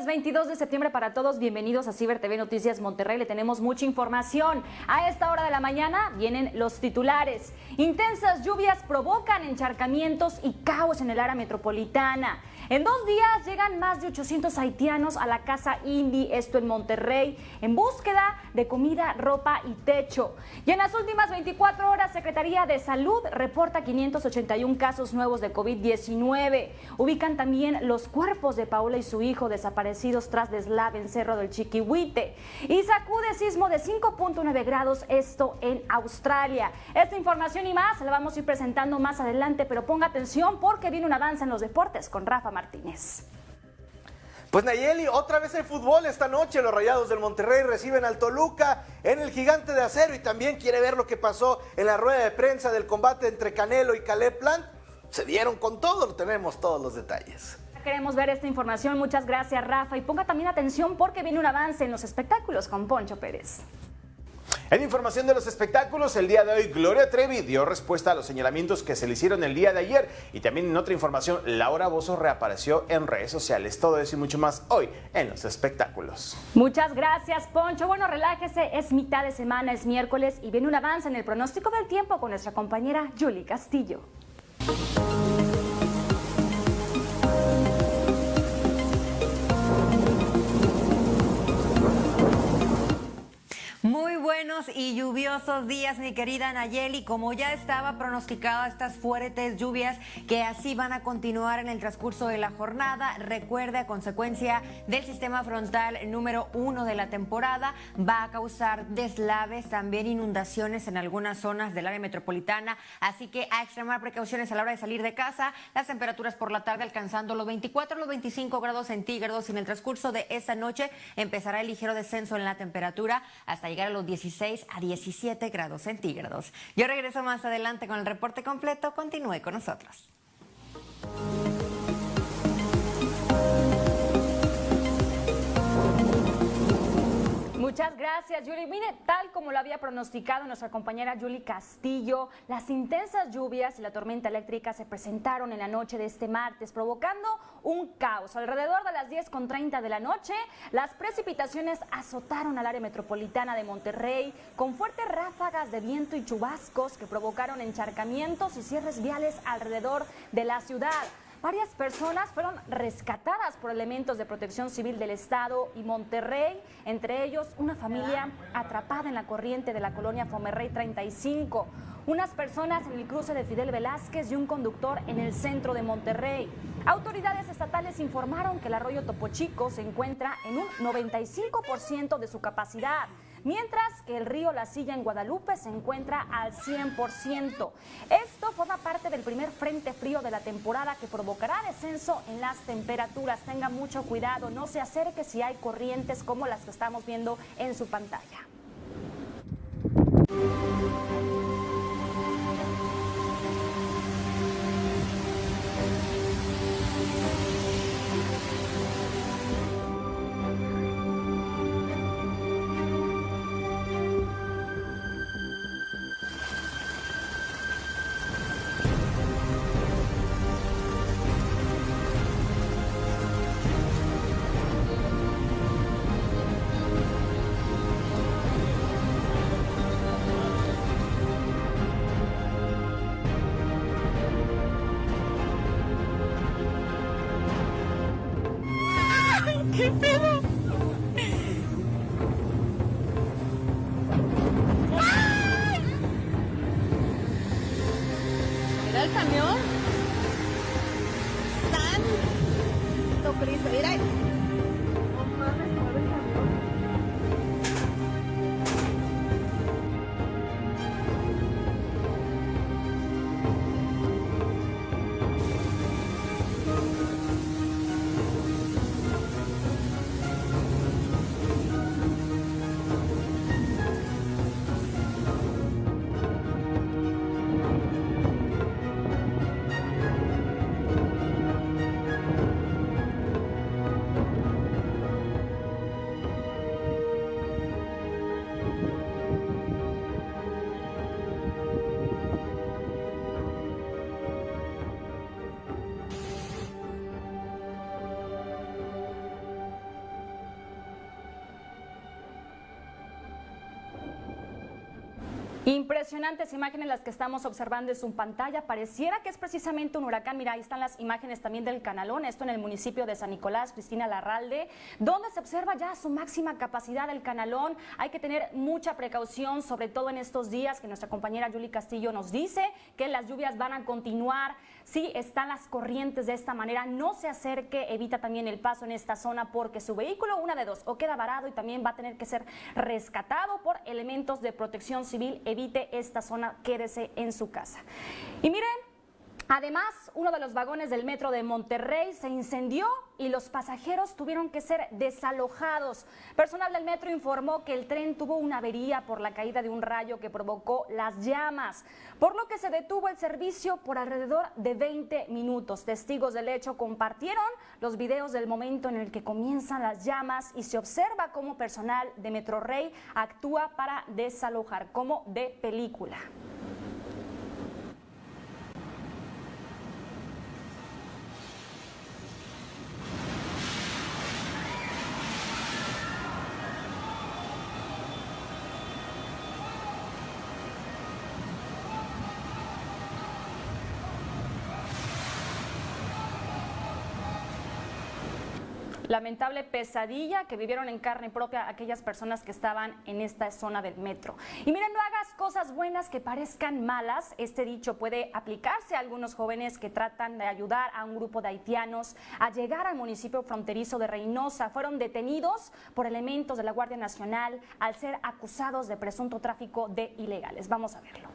Bonito miércoles 22 de septiembre para todos. Bienvenidos a Ciber TV Noticias Monterrey. Le tenemos mucha información. A esta hora de la mañana vienen los titulares. Intensas lluvias provocan encharcamientos y caos en el área metropolitana. En dos días llegan más de 800 haitianos a la casa Indy, esto en Monterrey, en búsqueda de comida, ropa y techo. Y en las últimas 24 horas, Secretaría de Salud reporta 581 casos nuevos de COVID-19. Ubican también los cuerpos de Paula y su hijo desaparecidos tras deslave en Cerro del Chiquihuite. Y sacude sismo de 5.9 grados, esto en Australia. Esta información y más la vamos a ir presentando más adelante, pero ponga atención porque viene un avance en los deportes con Rafa Martínez. Pues Nayeli, otra vez el fútbol esta noche. Los Rayados del Monterrey reciben al Toluca en el Gigante de Acero y también quiere ver lo que pasó en la rueda de prensa del combate entre Canelo y Caleb Plant. Se dieron con todo, tenemos todos los detalles. Queremos ver esta información. Muchas gracias, Rafa. Y ponga también atención porque viene un avance en los espectáculos con Poncho Pérez. En información de los espectáculos, el día de hoy Gloria Trevi dio respuesta a los señalamientos que se le hicieron el día de ayer y también en otra información Laura Bozo reapareció en redes sociales. Todo eso y mucho más hoy en los espectáculos. Muchas gracias Poncho. Bueno, relájese, es mitad de semana, es miércoles y viene un avance en el pronóstico del tiempo con nuestra compañera Julie Castillo. Muy buenos y lluviosos días, mi querida Nayeli. Como ya estaba pronosticado estas fuertes lluvias que así van a continuar en el transcurso de la jornada, recuerde a consecuencia del sistema frontal número uno de la temporada, va a causar deslaves, también inundaciones en algunas zonas del área metropolitana. Así que a extremar precauciones a la hora de salir de casa. Las temperaturas por la tarde alcanzando los 24 los 25 grados centígrados. Y en el transcurso de esta noche empezará el ligero descenso en la temperatura hasta llegar a los 16 a 17 grados centígrados. Yo regreso más adelante con el reporte completo. Continúe con nosotros. Muchas gracias, Yuli. Mire, tal como lo había pronosticado nuestra compañera Yuli Castillo, las intensas lluvias y la tormenta eléctrica se presentaron en la noche de este martes, provocando un caos. Alrededor de las 10.30 de la noche, las precipitaciones azotaron al área metropolitana de Monterrey con fuertes ráfagas de viento y chubascos que provocaron encharcamientos y cierres viales alrededor de la ciudad. Varias personas fueron rescatadas por elementos de protección civil del Estado y Monterrey, entre ellos una familia atrapada en la corriente de la colonia Fomerrey 35, unas personas en el cruce de Fidel Velázquez y un conductor en el centro de Monterrey. Autoridades estatales informaron que el arroyo Topo Chico se encuentra en un 95% de su capacidad mientras que el río La Silla en Guadalupe se encuentra al 100%. Esto forma parte del primer frente frío de la temporada que provocará descenso en las temperaturas. Tenga mucho cuidado, no se acerque si hay corrientes como las que estamos viendo en su pantalla. camión San Tocristo. Mira, Impresionantes imágenes las que estamos observando en su pantalla. Pareciera que es precisamente un huracán. Mira, ahí están las imágenes también del canalón, esto en el municipio de San Nicolás, Cristina Larralde, donde se observa ya su máxima capacidad del canalón. Hay que tener mucha precaución, sobre todo en estos días que nuestra compañera Julie Castillo nos dice que las lluvias van a continuar. Si están las corrientes de esta manera, no se acerque, evita también el paso en esta zona porque su vehículo, una de dos, o queda varado y también va a tener que ser rescatado por elementos de protección civil evite esta zona, quédese en su casa. Y miren, Además, uno de los vagones del metro de Monterrey se incendió y los pasajeros tuvieron que ser desalojados. Personal del metro informó que el tren tuvo una avería por la caída de un rayo que provocó las llamas, por lo que se detuvo el servicio por alrededor de 20 minutos. Testigos del hecho compartieron los videos del momento en el que comienzan las llamas y se observa cómo personal de Metro Rey actúa para desalojar, como de película. Lamentable pesadilla que vivieron en carne propia aquellas personas que estaban en esta zona del metro. Y miren, no hagas cosas buenas que parezcan malas. Este dicho puede aplicarse a algunos jóvenes que tratan de ayudar a un grupo de haitianos a llegar al municipio fronterizo de Reynosa. Fueron detenidos por elementos de la Guardia Nacional al ser acusados de presunto tráfico de ilegales. Vamos a verlo.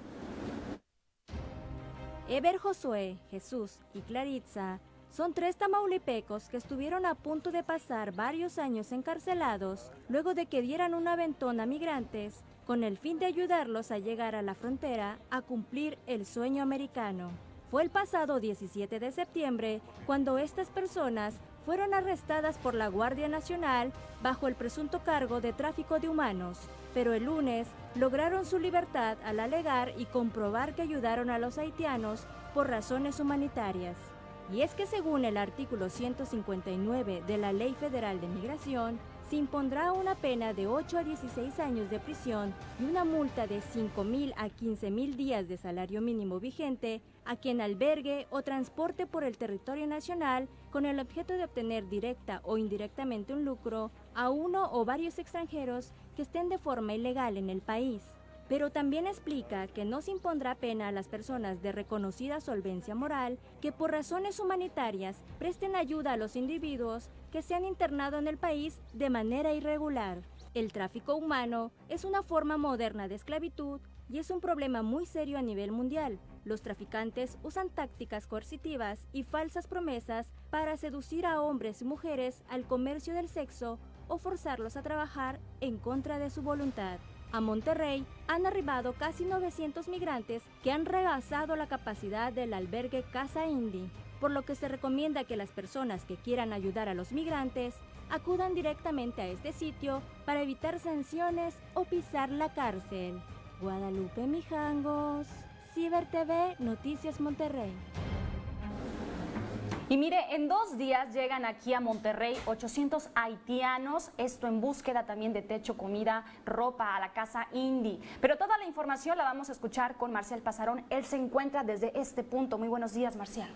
Eber Josué, Jesús y Claritza son tres tamaulipecos que estuvieron a punto de pasar varios años encarcelados luego de que dieran un aventón a migrantes con el fin de ayudarlos a llegar a la frontera a cumplir el sueño americano. Fue el pasado 17 de septiembre cuando estas personas fueron arrestadas por la Guardia Nacional bajo el presunto cargo de tráfico de humanos, pero el lunes lograron su libertad al alegar y comprobar que ayudaron a los haitianos por razones humanitarias. Y es que según el artículo 159 de la Ley Federal de Migración, se impondrá una pena de 8 a 16 años de prisión y una multa de 5 mil a 15 mil días de salario mínimo vigente a quien albergue o transporte por el territorio nacional con el objeto de obtener directa o indirectamente un lucro a uno o varios extranjeros que estén de forma ilegal en el país pero también explica que no se impondrá pena a las personas de reconocida solvencia moral que por razones humanitarias presten ayuda a los individuos que se han internado en el país de manera irregular. El tráfico humano es una forma moderna de esclavitud y es un problema muy serio a nivel mundial. Los traficantes usan tácticas coercitivas y falsas promesas para seducir a hombres y mujeres al comercio del sexo o forzarlos a trabajar en contra de su voluntad. A Monterrey han arribado casi 900 migrantes que han rebasado la capacidad del albergue Casa Indy, por lo que se recomienda que las personas que quieran ayudar a los migrantes acudan directamente a este sitio para evitar sanciones o pisar la cárcel. Guadalupe Mijangos, Ciber TV, Noticias Monterrey. Y mire, en dos días llegan aquí a Monterrey 800 haitianos, esto en búsqueda también de techo, comida, ropa a la casa Indy. Pero toda la información la vamos a escuchar con Marcial Pasarón. Él se encuentra desde este punto. Muy buenos días, Marcial.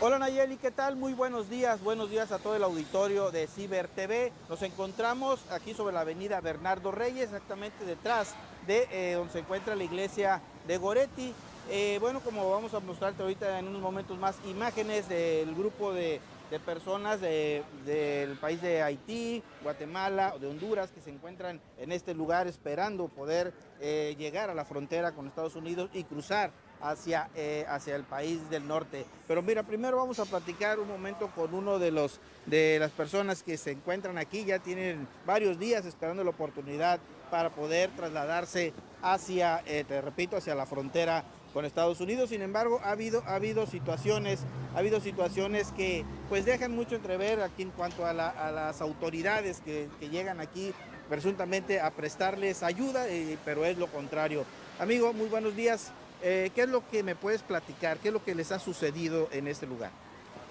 Hola Nayeli, ¿qué tal? Muy buenos días, buenos días a todo el auditorio de Ciber TV. Nos encontramos aquí sobre la avenida Bernardo Reyes, exactamente detrás de eh, donde se encuentra la iglesia de Goretti. Eh, bueno, como vamos a mostrarte ahorita en unos momentos más imágenes del grupo de, personas del país de Haití, Guatemala o de Honduras que se encuentran en este lugar esperando poder eh, llegar a la frontera con Estados Unidos y cruzar hacia, eh, hacia el país del norte. Pero mira, primero vamos a platicar un momento con uno de, los, de las personas que se encuentran aquí, ya tienen varios días esperando la oportunidad para poder trasladarse hacia, te repito, hacia la frontera con Estados Unidos. Sin embargo, ha habido, ha habido situaciones, ha habido situaciones que pues dejan mucho entrever aquí en cuanto a, las autoridades que, llegan aquí presuntamente a prestarles ayuda, eh, pero es lo contrario. Amigo, muy buenos días. Eh, ¿Qué es lo que me puedes platicar? ¿Qué es lo que les ha sucedido en este lugar?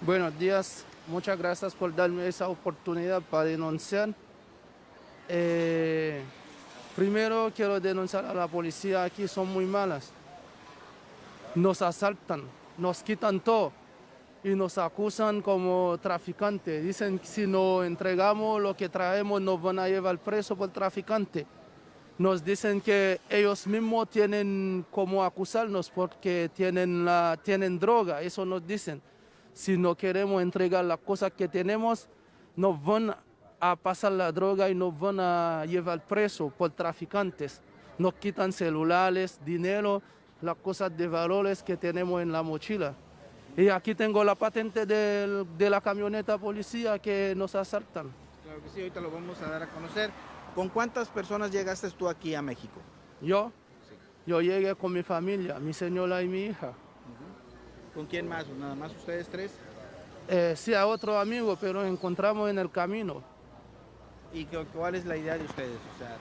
Buenos días, muchas gracias por darme esa oportunidad para denunciar. Eh, primero quiero denunciar a la policía, aquí son muy malas. Nos asaltan, nos quitan todo y nos acusan como traficantes. Dicen que si no entregamos lo que traemos nos van a llevar preso por traficante. Nos dicen que ellos mismos tienen como acusarnos porque tienen, la, tienen droga, eso nos dicen. Si no queremos entregar las cosas que tenemos, nos van a pasar la droga y nos van a llevar preso por traficantes. Nos quitan celulares, dinero, las cosas de valores que tenemos en la mochila. Y aquí tengo la patente de la camioneta policía que nos asaltan. Claro que sí, ahorita lo vamos a dar a conocer. ¿Con cuántas personas llegaste tú aquí a México? Yo, yo llegué con mi familia, mi señora y mi hija. ¿Con quién más? ¿Nada más ustedes tres? Eh, sí, a otro amigo, pero encontramos en el camino. ¿Y cuál es la idea de ustedes? O sea,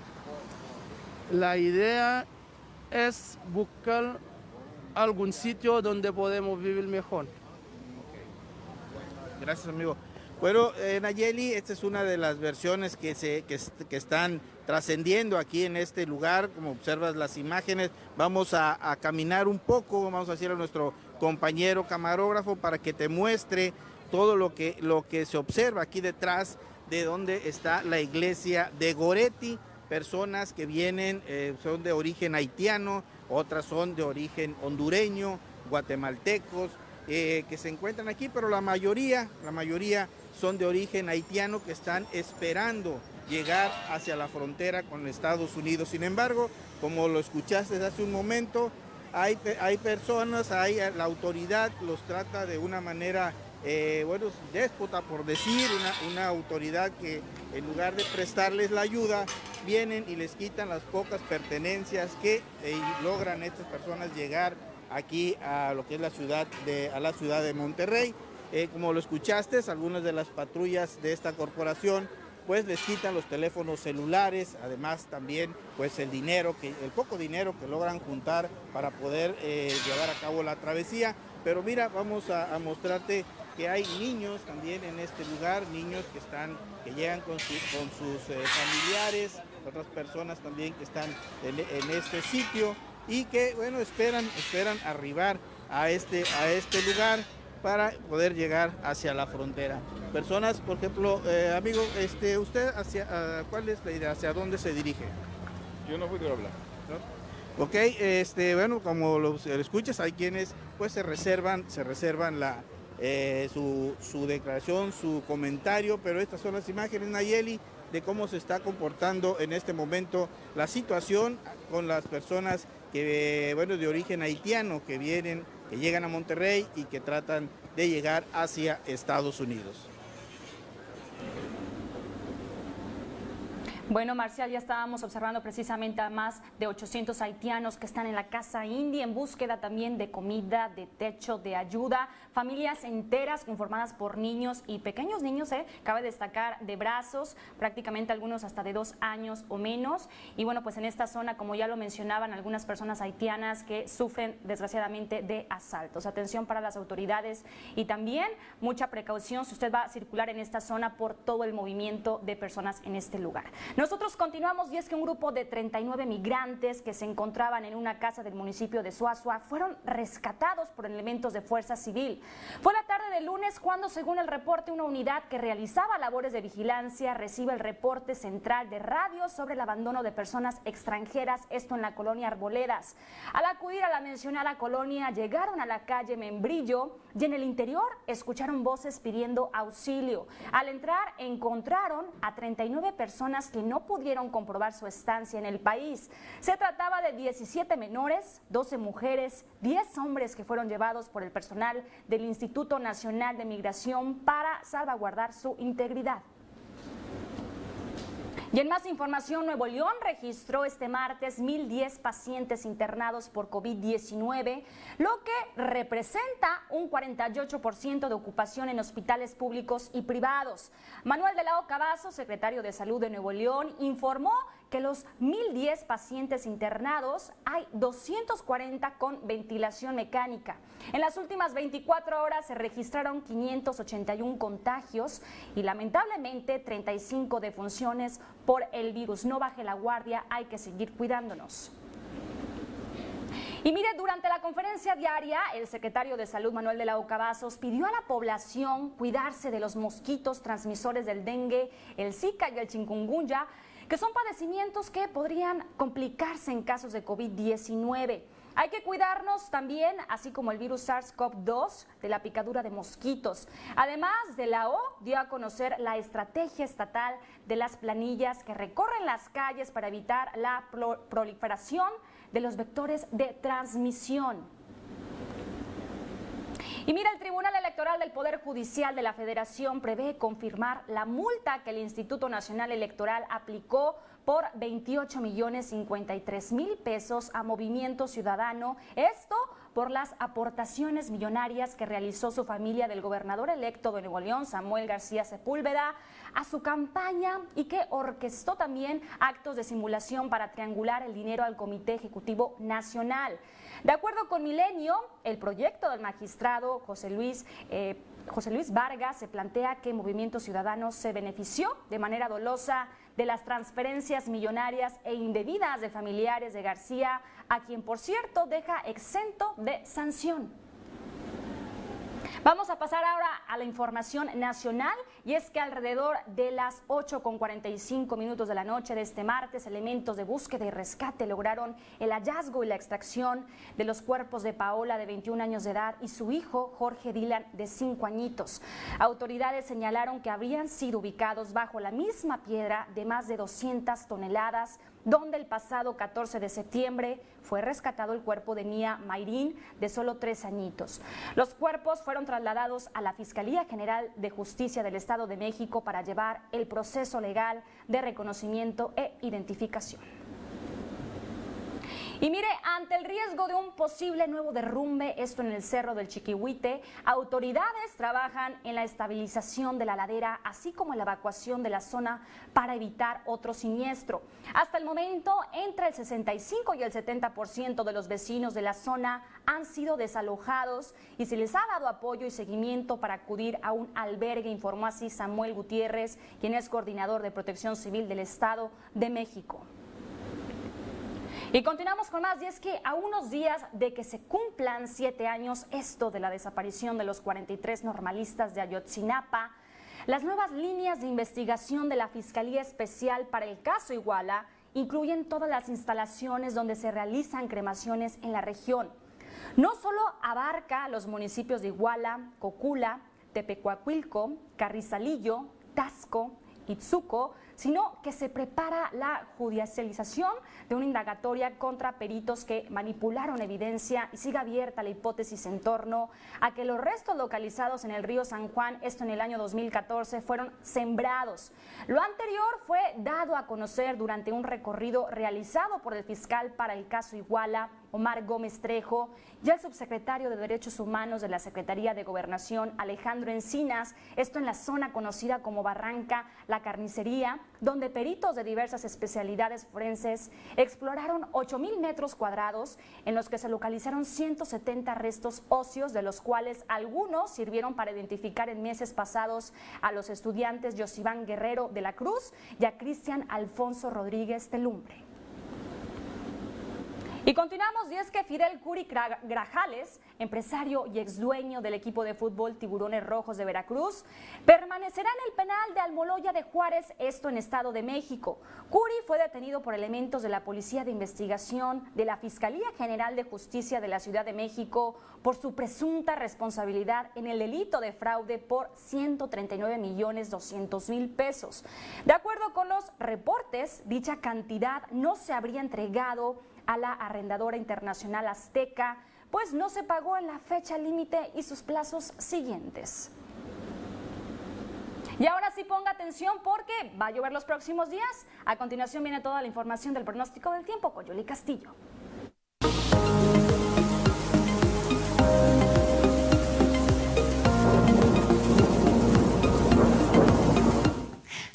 La idea es buscar algún sitio donde podemos vivir mejor. Gracias, amigo. Bueno, eh, Nayeli, esta es una de las versiones que, se, que, est- que están trascendiendo aquí en este lugar. Como observas las imágenes, vamos a, a caminar un poco, vamos a decir a nuestro compañero camarógrafo para que te muestre todo lo que, lo que se observa aquí detrás de donde está la iglesia de Goretti. Personas que vienen, eh, son de origen haitiano, otras son de origen hondureño, guatemaltecos, eh, que se encuentran aquí, pero la mayoría, la mayoría son de origen haitiano que están esperando llegar hacia la frontera con Estados Unidos. Sin embargo, como lo escuchaste hace un momento, hay, hay personas, hay la autoridad los trata de una manera, eh, bueno, déspota por decir, una, autoridad que en lugar de prestarles la ayuda, vienen y les quitan las pocas pertenencias que eh, logran estas personas llegar aquí a lo que es la ciudad de, a la ciudad de Monterrey. Eh, como lo escuchaste, algunas de las patrullas de esta corporación pues les quitan los teléfonos celulares, además también pues el dinero, que, el poco dinero que logran juntar para poder eh, llevar a cabo la travesía. Pero mira, vamos a mostrarte que hay niños también en este lugar, niños que están, que llegan con, su- con sus eh, familiares, otras personas también que están en, en este sitio y que bueno esperan, esperan arribar a este, a este lugar para poder llegar hacia la frontera. Personas, por ejemplo, eh, amigo, este, ¿usted hacia cuál es la idea? ¿Hacia dónde se dirige? Yo no puedo hablar. Ok, este, bueno, como lo escuchas, hay quienes pues se reservan, se reservan la, eh, su, su declaración, su comentario, pero estas son las imágenes, Nayeli, de cómo se está comportando en este momento la situación con las personas que, bueno, de origen haitiano que vienen, que llegan a Monterrey y que tratan de llegar hacia Estados Unidos. Bueno, Marcial, ya estábamos observando precisamente a más de 800 haitianos que están en la casa india en búsqueda también de comida, de techo, de ayuda. Familias enteras conformadas por niños y pequeños niños, ¿eh? cabe destacar, de brazos, prácticamente algunos hasta de dos años o menos. Y bueno, pues en esta zona, como ya lo mencionaban, algunas personas haitianas que sufren desgraciadamente de asaltos. Atención para las autoridades y también mucha precaución si usted va a circular en esta zona por todo el movimiento de personas en este lugar. Nosotros continuamos y es que un grupo de 39 migrantes que se encontraban en una casa del municipio de Suazua fueron rescatados por elementos de fuerza civil. Fue la tarde del lunes cuando, según el reporte, una unidad que realizaba labores de vigilancia recibe el reporte central de radio sobre el abandono de personas extranjeras, esto en la colonia Arboledas. Al acudir a la mencionada colonia, llegaron a la calle Membrillo y en el interior escucharon voces pidiendo auxilio. Al entrar encontraron a 39 personas que no pudieron comprobar su estancia en el país. Se trataba de 17 menores, 12 mujeres, 10 hombres que fueron llevados por el personal del Instituto Nacional de Migración para salvaguardar su integridad. Y en más información, Nuevo León registró este martes 1.010 pacientes internados por COVID-19, lo que representa un 48% de ocupación en hospitales públicos y privados. Manuel de la Oca Vaso, secretario de Salud de Nuevo León, informó que los 1.010 pacientes internados hay 240 con ventilación mecánica. En las últimas 24 horas se registraron 581 contagios y lamentablemente 35 defunciones por el virus. No baje la guardia, hay que seguir cuidándonos. Y mire, durante la conferencia diaria, el secretario de Salud Manuel de la Oca pidió a la población cuidarse de los mosquitos transmisores del dengue, el Zika y el chikungunya, que son padecimientos que podrían complicarse en casos de COVID-19. Hay que cuidarnos también, así como el virus SARS-CoV-2, de la picadura de mosquitos. Además de la O, dio a conocer la estrategia estatal de las planillas que recorren las calles para evitar la proliferación de los vectores de transmisión. Y mira, el Tribunal Electoral del Poder Judicial de la Federación prevé confirmar la multa que el Instituto Nacional Electoral aplicó por 28 millones 53 mil pesos a Movimiento Ciudadano. Esto por las aportaciones millonarias que realizó su familia del gobernador electo de Nuevo León, Samuel García Sepúlveda, a su campaña y que orquestó también actos de simulación para triangular el dinero al Comité Ejecutivo Nacional. De acuerdo con Milenio, el proyecto del magistrado José Luis eh, José Luis Vargas se plantea que Movimiento Ciudadano se benefició de manera dolosa de las transferencias millonarias e indebidas de familiares de García, a quien por cierto deja exento de sanción. Vamos a pasar ahora a la información nacional y es que alrededor de las 8.45 minutos de la noche de este martes, elementos de búsqueda y rescate lograron el hallazgo y la extracción de los cuerpos de Paola de 21 años de edad y su hijo Jorge Dylan de 5 añitos. Autoridades señalaron que habrían sido ubicados bajo la misma piedra de más de 200 toneladas donde el pasado 14 de septiembre fue rescatado el cuerpo de Mía Mayrín, de solo tres añitos. Los cuerpos fueron trasladados a la Fiscalía General de Justicia del Estado de México para llevar el proceso legal de reconocimiento e identificación. Y mire, ante el riesgo de un posible nuevo derrumbe, esto en el Cerro del Chiquihuite, autoridades trabajan en la estabilización de la ladera, así como en la evacuación de la zona para evitar otro siniestro. Hasta el momento, entre el 65 y el 70% de los vecinos de la zona han sido desalojados y se les ha dado apoyo y seguimiento para acudir a un albergue, informó así Samuel Gutiérrez, quien es coordinador de protección civil del Estado de México. Y continuamos con más, y es que a unos días de que se cumplan siete años esto de la desaparición de los 43 normalistas de Ayotzinapa, las nuevas líneas de investigación de la Fiscalía Especial para el caso Iguala incluyen todas las instalaciones donde se realizan cremaciones en la región. No solo abarca los municipios de Iguala, Cocula, Tepecuacuilco, Carrizalillo, Tasco, Itzuco, sino que se prepara la judicialización de una indagatoria contra peritos que manipularon evidencia y sigue abierta la hipótesis en torno a que los restos localizados en el río San Juan, esto en el año 2014, fueron sembrados. Lo anterior fue dado a conocer durante un recorrido realizado por el fiscal para el caso Iguala, Omar Gómez Trejo, y el subsecretario de Derechos Humanos de la Secretaría de Gobernación, Alejandro Encinas, esto en la zona conocida como Barranca, la Carnicería, donde peritos de diversas especialidades forenses exploraron 8.000 metros cuadrados en los que se localizaron 170 restos óseos, de los cuales algunos sirvieron para identificar en meses pasados a los estudiantes Josiván Guerrero de la Cruz y a Cristian Alfonso Rodríguez de Lumbre. Y continuamos, y es que Fidel Curi Grajales, empresario y ex dueño del equipo de fútbol Tiburones Rojos de Veracruz, permanecerá en el penal de Almoloya de Juárez, esto en Estado de México. Curi fue detenido por elementos de la Policía de Investigación de la Fiscalía General de Justicia de la Ciudad de México por su presunta responsabilidad en el delito de fraude por 139 millones 200 mil pesos. De acuerdo con los reportes, dicha cantidad no se habría entregado a la arrendadora internacional Azteca, pues no se pagó en la fecha límite y sus plazos siguientes. Y ahora sí ponga atención porque va a llover los próximos días. A continuación viene toda la información del pronóstico del tiempo con Yoli Castillo.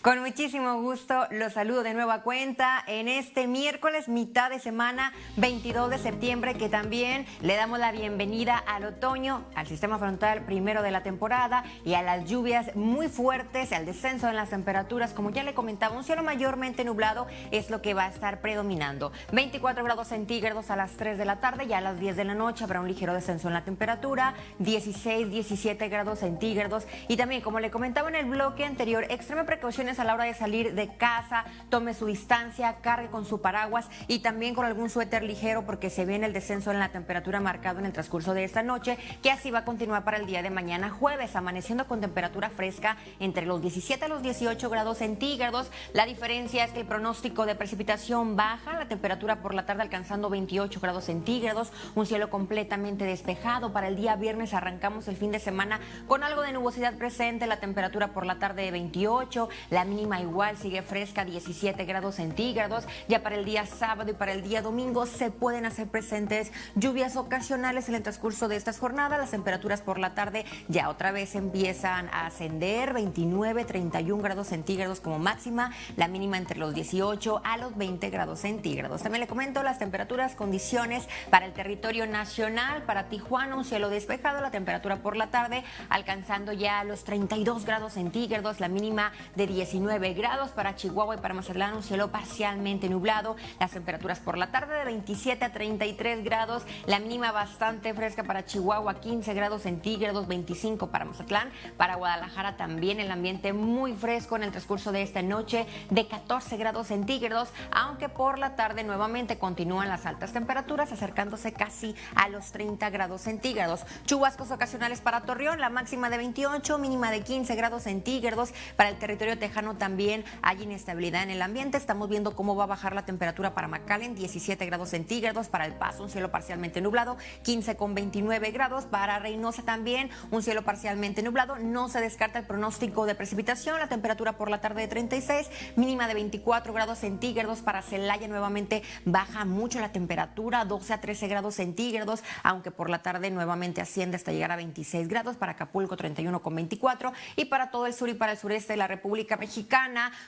Con muchísimo gusto los saludo de nueva cuenta en este miércoles, mitad de semana, 22 de septiembre, que también le damos la bienvenida al otoño, al sistema frontal primero de la temporada y a las lluvias muy fuertes, al descenso en las temperaturas. Como ya le comentaba, un cielo mayormente nublado es lo que va a estar predominando. 24 grados centígrados a las 3 de la tarde y a las 10 de la noche habrá un ligero descenso en la temperatura, 16, 17 grados centígrados. Y también, como le comentaba en el bloque anterior, extreme precaución a la hora de salir de casa, tome su distancia, cargue con su paraguas y también con algún suéter ligero porque se viene el descenso en la temperatura marcado en el transcurso de esta noche, que así va a continuar para el día de mañana jueves, amaneciendo con temperatura fresca entre los 17 a los 18 grados centígrados. La diferencia es que el pronóstico de precipitación baja, la temperatura por la tarde alcanzando 28 grados centígrados, un cielo completamente despejado. Para el día viernes arrancamos el fin de semana con algo de nubosidad presente, la temperatura por la tarde de 28, la mínima igual sigue fresca, 17 grados centígrados. Ya para el día sábado y para el día domingo se pueden hacer presentes lluvias ocasionales en el transcurso de estas jornadas. Las temperaturas por la tarde ya otra vez empiezan a ascender, 29, 31 grados centígrados como máxima, la mínima entre los 18 a los 20 grados centígrados. También le comento las temperaturas, condiciones para el territorio nacional, para Tijuana un cielo despejado, la temperatura por la tarde alcanzando ya los 32 grados centígrados, la mínima de 10 19 grados para Chihuahua y para Mazatlán, un cielo parcialmente nublado. Las temperaturas por la tarde de 27 a 33 grados, la mínima bastante fresca para Chihuahua, 15 grados centígrados, 25 para Mazatlán. Para Guadalajara también el ambiente muy fresco en el transcurso de esta noche de 14 grados centígrados, aunque por la tarde nuevamente continúan las altas temperaturas acercándose casi a los 30 grados centígrados. Chubascos ocasionales para Torreón, la máxima de 28, mínima de 15 grados centígrados para el territorio tejano también hay inestabilidad en el ambiente. Estamos viendo cómo va a bajar la temperatura para McAllen, 17 grados centígrados. Para El Paso, un cielo parcialmente nublado, 15 con 29 grados. Para Reynosa también, un cielo parcialmente nublado. No se descarta el pronóstico de precipitación. La temperatura por la tarde de 36, mínima de 24 grados centígrados. Para Celaya nuevamente baja mucho la temperatura, 12 a 13 grados centígrados, aunque por la tarde nuevamente asciende hasta llegar a 26 grados. Para Acapulco, 31 con 24. Y para todo el sur y para el sureste de la República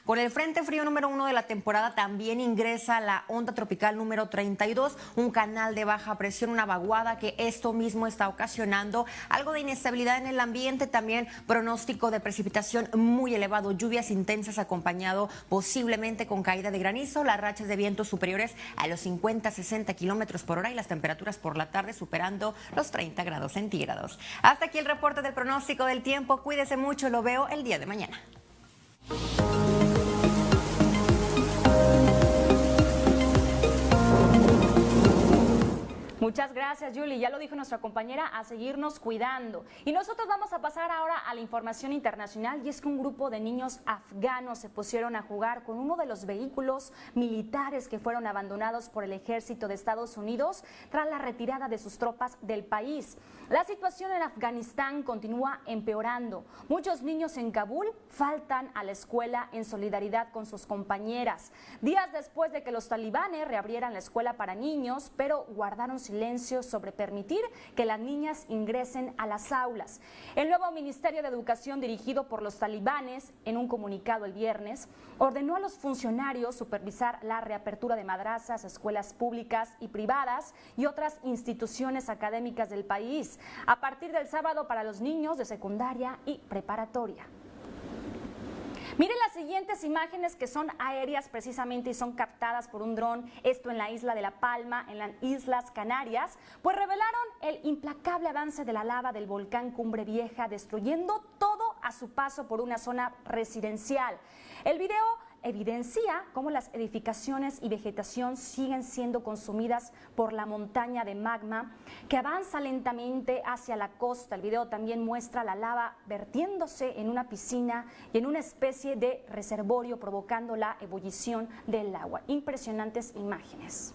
Con el Frente Frío número uno de la temporada también ingresa la onda tropical número 32, un canal de baja presión, una vaguada que esto mismo está ocasionando algo de inestabilidad en el ambiente, también pronóstico de precipitación muy elevado, lluvias intensas acompañado posiblemente con caída de granizo, las rachas de viento superiores a los 50-60 kilómetros por hora y las temperaturas por la tarde superando los 30 grados centígrados. Hasta aquí el reporte del pronóstico del tiempo. Cuídese mucho, lo veo el día de mañana. Thank you. Muchas gracias, Julie. Ya lo dijo nuestra compañera, a seguirnos cuidando. Y nosotros vamos a pasar ahora a la información internacional y es que un grupo de niños afganos se pusieron a jugar con uno de los vehículos militares que fueron abandonados por el ejército de Estados Unidos tras la retirada de sus tropas del país. La situación en Afganistán continúa empeorando. Muchos niños en Kabul faltan a la escuela en solidaridad con sus compañeras. Días después de que los talibanes reabrieran la escuela para niños, pero guardaron silencio sobre permitir que las niñas ingresen a las aulas. El nuevo Ministerio de Educación dirigido por los talibanes, en un comunicado el viernes, ordenó a los funcionarios supervisar la reapertura de madrazas, escuelas públicas y privadas y otras instituciones académicas del país a partir del sábado para los niños de secundaria y preparatoria. Miren las siguientes imágenes que son aéreas precisamente y son captadas por un dron, esto en la isla de La Palma, en las Islas Canarias, pues revelaron el implacable avance de la lava del volcán Cumbre Vieja, destruyendo todo a su paso por una zona residencial. El video evidencia cómo las edificaciones y vegetación siguen siendo consumidas por la montaña de magma que avanza lentamente hacia la costa. El video también muestra la lava vertiéndose en una piscina y en una especie de reservorio provocando la ebullición del agua. Impresionantes imágenes.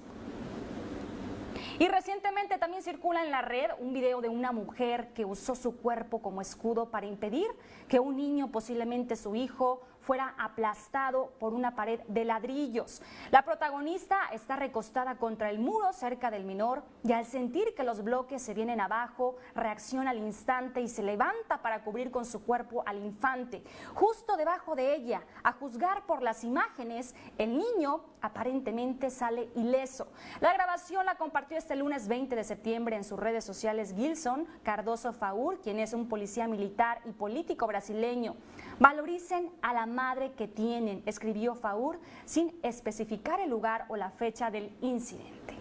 Y recientemente también circula en la red un video de una mujer que usó su cuerpo como escudo para impedir que un niño, posiblemente su hijo, fuera aplastado por una pared de ladrillos. La protagonista está recostada contra el muro cerca del menor y al sentir que los bloques se vienen abajo, reacciona al instante y se levanta para cubrir con su cuerpo al infante. Justo debajo de ella, a juzgar por las imágenes, el niño aparentemente sale ileso. La grabación la compartió este lunes 20 de septiembre en sus redes sociales Gilson Cardoso Faur, quien es un policía militar y político brasileño. Valoricen a la madre que tienen, escribió Faur sin especificar el lugar o la fecha del incidente.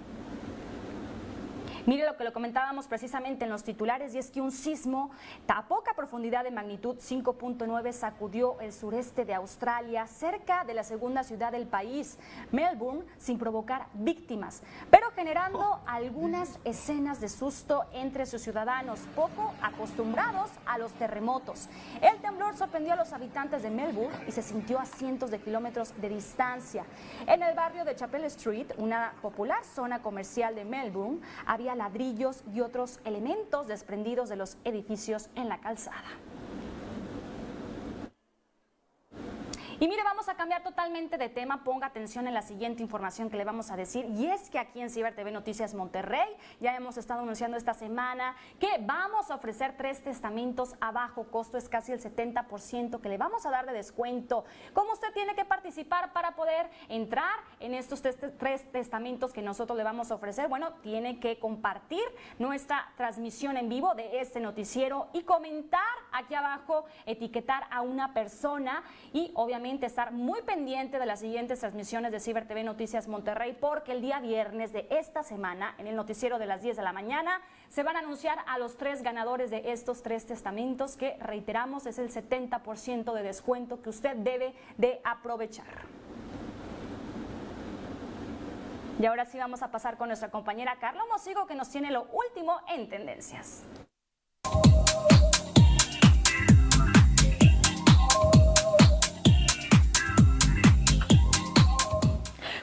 Mire lo que lo comentábamos precisamente en los titulares y es que un sismo a poca profundidad de magnitud 5.9 sacudió el sureste de Australia cerca de la segunda ciudad del país, Melbourne, sin provocar víctimas, pero generando algunas escenas de susto entre sus ciudadanos poco acostumbrados a los terremotos. El temblor sorprendió a los habitantes de Melbourne y se sintió a cientos de kilómetros de distancia. En el barrio de Chapel Street, una popular zona comercial de Melbourne, había ladrillos y otros elementos desprendidos de los edificios en la calzada. Y mire, vamos a cambiar totalmente de tema. Ponga atención en la siguiente información que le vamos a decir. Y es que aquí en Ciber TV Noticias Monterrey ya hemos estado anunciando esta semana que vamos a ofrecer tres testamentos a bajo costo. Es casi el 70% que le vamos a dar de descuento. ¿Cómo usted tiene que participar para poder entrar en estos tres testamentos que nosotros le vamos a ofrecer? Bueno, tiene que compartir nuestra transmisión en vivo de este noticiero y comentar aquí abajo, etiquetar a una persona y obviamente estar muy pendiente de las siguientes transmisiones de Ciber TV Noticias Monterrey porque el día viernes de esta semana, en el noticiero de las 10 de la mañana, se van a anunciar a los tres ganadores de estos tres testamentos que, reiteramos, es el 70% de descuento que usted debe de aprovechar. Y ahora sí vamos a pasar con nuestra compañera Carla Mosigo que nos tiene lo último en tendencias.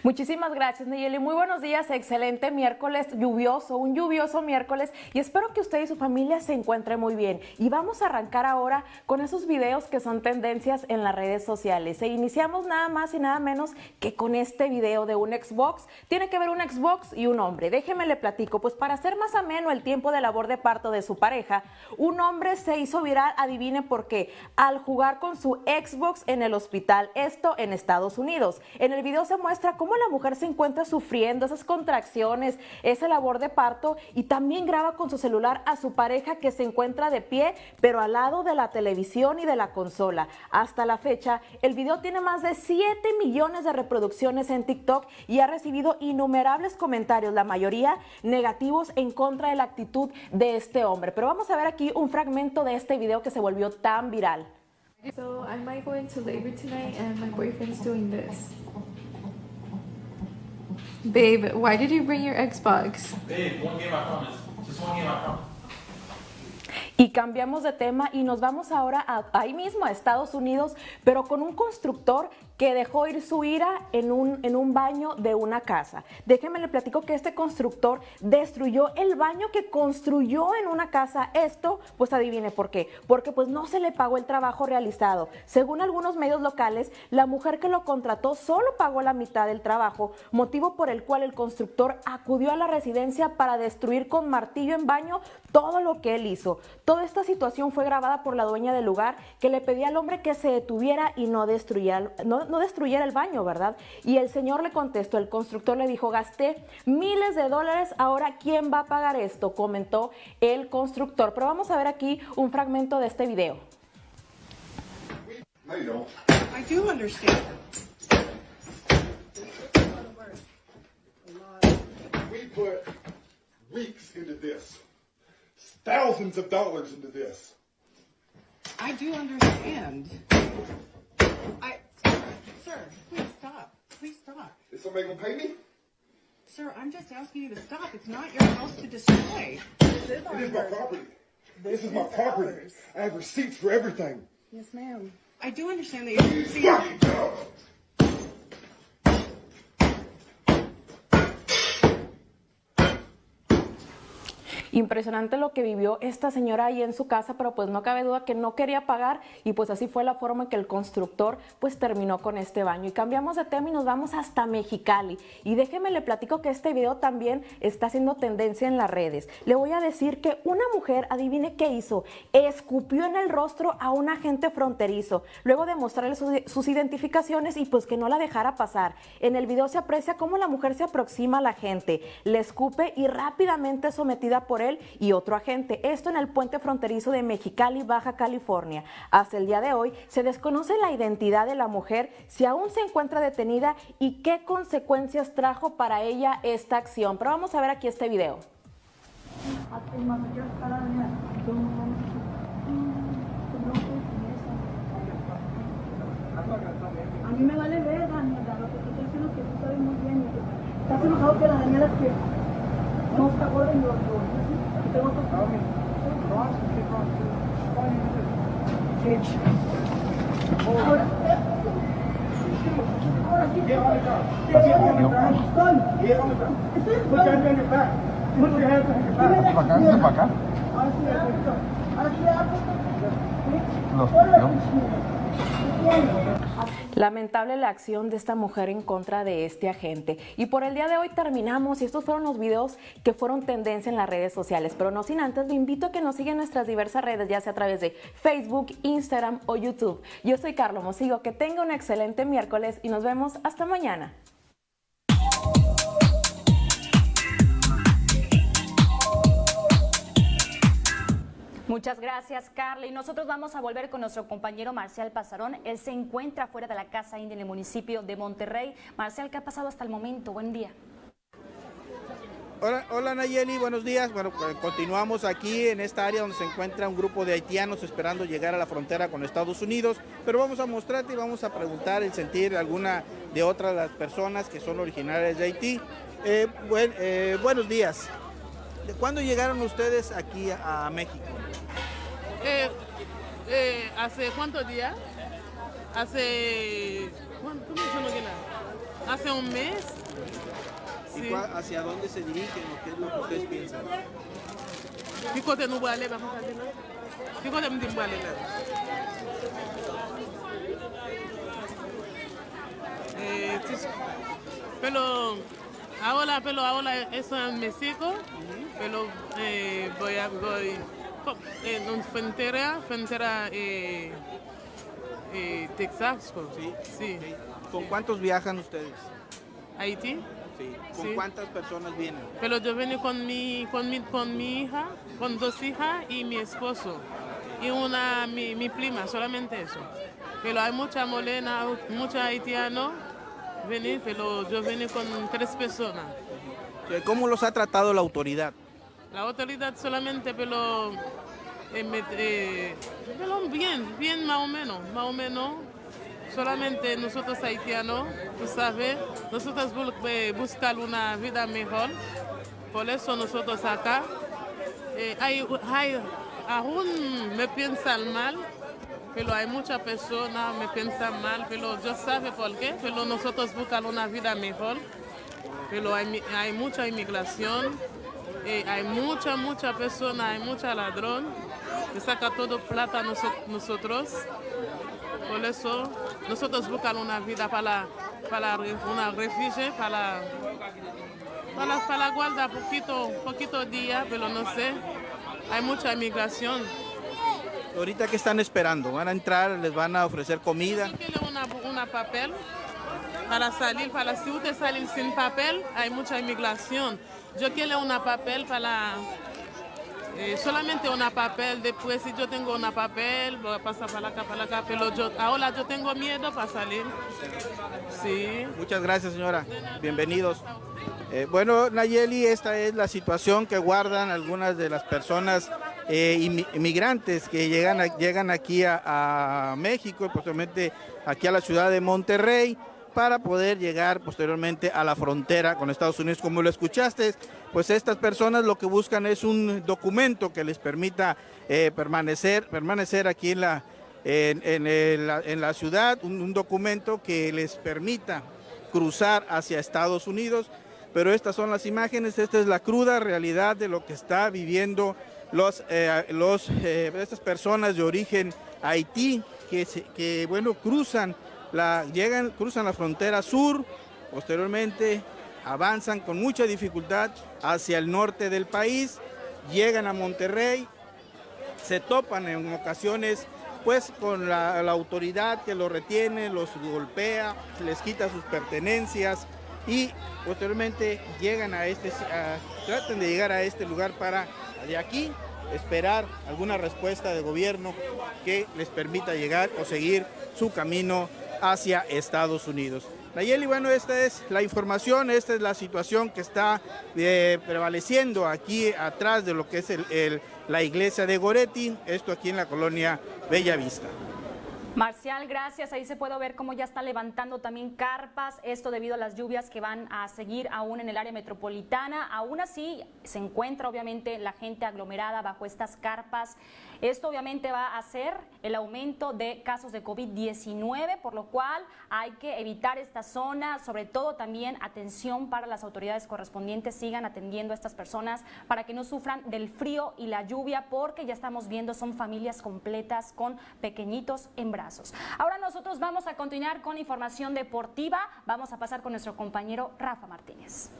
Muchísimas gracias, Nayeli. Muy buenos días, excelente miércoles lluvioso, un lluvioso miércoles y espero que usted y su familia se encuentren muy bien. Y vamos a arrancar ahora con esos videos que son tendencias en las redes sociales. E iniciamos nada más y nada menos que con este video de un Xbox. Tiene que ver un Xbox y un hombre. Déjeme le platico, pues para hacer más ameno el tiempo de labor de parto de su pareja, un hombre se hizo viral, adivine por qué, al jugar con su Xbox en el hospital, esto en Estados Unidos. En el video se muestra cómo la mujer se encuentra sufriendo esas contracciones, esa labor de parto y también graba con su celular a su pareja que se encuentra de pie, pero al lado de la televisión y de la consola. Hasta la fecha, el video tiene más de 7 millones de reproducciones en TikTok y ha recibido innumerables comentarios, la mayoría negativos en contra de la actitud de este hombre. Pero vamos a ver aquí un fragmento de este video que se volvió tan viral. So I might go into labor tonight and my boyfriend's doing this. Babe, why did you bring your Xbox? Babe, one game I promise. Just one game I promise. Y cambiamos de tema y nos vamos ahora a, ahí mismo a Estados Unidos, pero con un constructor que dejó ir su ira en un, en un baño de una casa. Déjenme le platico que este constructor destruyó el baño que construyó en una casa. Esto, pues adivine por qué. Porque pues no se le pagó el trabajo realizado. Según algunos medios locales, la mujer que lo contrató solo pagó la mitad del trabajo, motivo por el cual el constructor acudió a la residencia para destruir con martillo en baño todo lo que él hizo. Toda esta situación fue grabada por la dueña del lugar que le pedía al hombre que se detuviera y no destruyera, no destruyera el baño, ¿verdad? Y el señor le contestó, el constructor le dijo, gasté miles de dólares, ahora ¿quién va a pagar esto? Comentó el constructor. Pero vamos a ver aquí un fragmento de este video. No, you don't. I do understand. We put weeks into this, thousands of dollars into this. I do understand. I, sir, please stop. Please stop. Is somebody gonna pay me? Sir, I'm just asking you to stop. It's not your house to destroy. This is, it is my property. This is my property. I have receipts for everything. Yes, ma'am. I do understand that you see. Y Impresionante lo que vivió esta señora ahí en su casa, pero pues no cabe duda que no quería pagar y pues así fue la forma en que el constructor pues terminó con este baño. Y cambiamos de tema y nos vamos hasta Mexicali. Y déjeme le platico que este video también está haciendo tendencia en las redes. Le voy a decir que una mujer, adivine qué hizo, escupió en el rostro a un agente fronterizo, luego de mostrarle sus, identificaciones y pues que no la dejara pasar. En el video se aprecia cómo la mujer se aproxima a la gente, le escupe y rápidamente sometida por él y otro agente. Esto en el puente fronterizo de Mexicali, Baja California. Hasta el día de hoy se desconoce la identidad de la mujer, si aún se encuentra detenida y qué consecuencias trajo para ella esta acción. Pero vamos a ver aquí este video. A mí me vale ver, Daniela, lo que tú estás diciendo que tú sabes muy bien. Estás enojado que la Daniela que no está gorda y yo, yo, yo tengo otro Ahora, ahora sí, estoy. Estoy para acá? Ahora sí, ahora sí, Los Lamentable la acción de esta mujer en contra de este agente. Y por el día de hoy terminamos y estos fueron los videos que fueron tendencia en las redes sociales. Pero no sin antes, le invito a que nos sigan en nuestras diversas redes, ya sea a través de Facebook, Instagram o YouTube. Yo soy Carlos Mosigo, que tenga un excelente miércoles y nos vemos hasta mañana. Muchas gracias, Carla. Y nosotros vamos a volver con nuestro compañero Marcial Pasarón. Él se encuentra fuera de la Casa India en el municipio de Monterrey. Marcial, ¿qué ha pasado hasta el momento? Buen día. Hola, hola Nayeli, buenos días. Bueno, pues, continuamos aquí en esta área donde se encuentra un grupo de haitianos esperando llegar a la frontera con Estados Unidos, pero vamos a mostrarte y vamos a preguntar el sentir de alguna de otras las personas que son originarias de Haití. Eh, buen- eh, buenos días. ¿De ¿Cuándo llegaron ustedes aquí a México? Eh, eh, ¿Hace cuántos días? Hace... ¿cuánto- la- Hace un mes. ¿Y Sí. cuál- hacia dónde se dirigen o qué es lo que ustedes piensan? Côté nous aller, vamos a ¿no? Me dit nous aller, là? Eh, pero ahora, pero ahora eso en México, pero eh, voy a voy co- en frontera, frontera eh, eh, Texas, sí. ¿Con cuántos viajan ustedes? Haití. Sí. ¿Con Sí. cuántas personas vienen? Pero yo vengo con mi, con mi, con mi hija, con dos hijas y mi esposo. Y una, mi, mi prima, solamente eso. Pero hay mucha molena, mucha haitiano venir, pero yo vengo con tres personas. Eh, ¿Cómo los ha tratado la autoridad? La autoridad solamente, pero, eh, eh, pero bien, bien más o menos, más o menos. Solamente nosotros haitianos, tú sabes, nosotros eh, buscar una vida mejor. Por eso nosotros acá, hay, hay, aún me piensan mal, pero hay muchas personas me piensan mal, pero yo sabe por qué, pero nosotros buscamos una vida mejor, pero hay mucha inmigración, eh, hay mucha, mucha persona, hay mucha ladrón, que saca todo plata a noso- nosotros. Por eso nosotros buscamos una vida para, para una refugio, para, para, para guardar poquito, poquito día, pero no sé, hay mucha inmigración. ¿Ahorita qué están esperando? ¿Van a entrar? ¿Les van a ofrecer comida? Una, una papel para salir, para si usted sale sin papel, hay mucha inmigración. Yo quiero una papel para, eh, solamente una papel, después si yo tengo una papel, voy a pasar para acá, para acá, pero yo, ahora yo tengo miedo para salir. Sí. Muchas gracias, señora. Bienvenidos. Eh, bueno, Nayeli, esta es la situación que guardan algunas de las personas eh, inmi- inmigrantes que llegan, a- llegan aquí a, a México y posteriormente aquí a la ciudad de Monterrey para poder llegar posteriormente a la frontera con Estados Unidos. Como lo escuchaste, pues estas personas lo que buscan es un documento que les permita eh, permanecer, permanecer aquí en la, en, la ciudad, un, documento que les permita cruzar hacia Estados Unidos. pero estas son las imágenes, esta es la cruda realidad de lo que está viviendo los, eh, los, eh, estas personas de origen Haití que, que bueno, cruzan llegan, cruzan la frontera sur, posteriormente avanzan con mucha dificultad hacia el norte del país, llegan a Monterrey, se topan en ocasiones pues con la, autoridad que los retiene, los golpea, les quita sus pertenencias y posteriormente llegan a este, a- de llegar a este lugar para de aquí esperar alguna respuesta de gobierno que les permita llegar o seguir su camino hacia Estados Unidos. Nayeli, bueno, esta es la información, esta es la situación que está eh, prevaleciendo aquí atrás de lo que es el- la iglesia de Goretti, esto aquí en la colonia Bella Vista. Marcial, gracias. Ahí se puede ver cómo ya está levantando también carpas, esto debido a las lluvias que van a seguir aún en el área metropolitana. Aún así, se encuentra obviamente la gente aglomerada bajo estas carpas. Esto obviamente va a hacer el aumento de casos de COVID-19, por lo cual hay que evitar esta zona, sobre todo también atención para las autoridades correspondientes, sigan atendiendo a estas personas para que no sufran del frío y la lluvia, porque ya estamos viendo son familias completas con pequeñitos en brazos. Ahora nosotros vamos a continuar con información deportiva, vamos a pasar con nuestro compañero Rafa Martínez.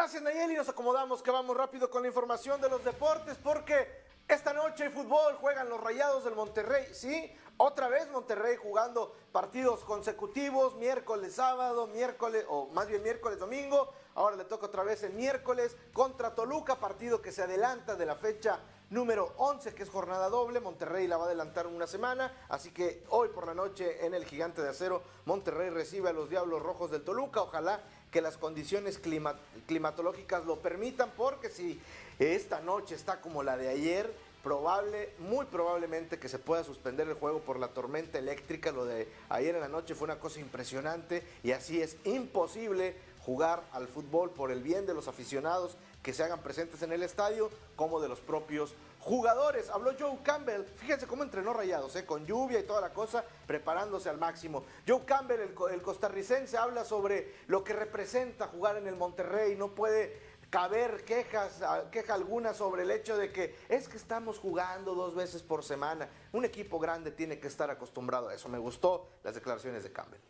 Gracias Nayeli, nos acomodamos que vamos rápido con la información de los deportes porque esta noche hay fútbol, juegan los Rayados del Monterrey, sí, otra vez Monterrey jugando partidos consecutivos, miércoles, sábado, miércoles, o más bien miércoles, domingo, ahora le toca otra vez el miércoles contra Toluca, partido que se adelanta de la fecha número 11, que es jornada doble, Monterrey la va a adelantar una semana, así que hoy por la noche en el Gigante de Acero, Monterrey recibe a los Diablos Rojos del Toluca, ojalá que las condiciones clima- climatológicas lo permitan, porque si esta noche está como la de ayer, probable, muy probablemente que se pueda suspender el juego por la tormenta eléctrica. Lo de ayer en la noche fue una cosa impresionante y así es imposible jugar al fútbol por el bien de los aficionados que se hagan presentes en el estadio como de los propios jugadores. Habló Joe Campbell, fíjense cómo entrenó Rayados, ¿eh? con lluvia y toda la cosa, preparándose al máximo. Joe Campbell, el, co- el costarricense, habla sobre lo que representa jugar en el Monterrey, no puede caber quejas, a- queja alguna sobre el hecho de que es que estamos jugando dos veces por semana. Un equipo grande tiene que estar acostumbrado a eso. Me gustó las declaraciones de Campbell.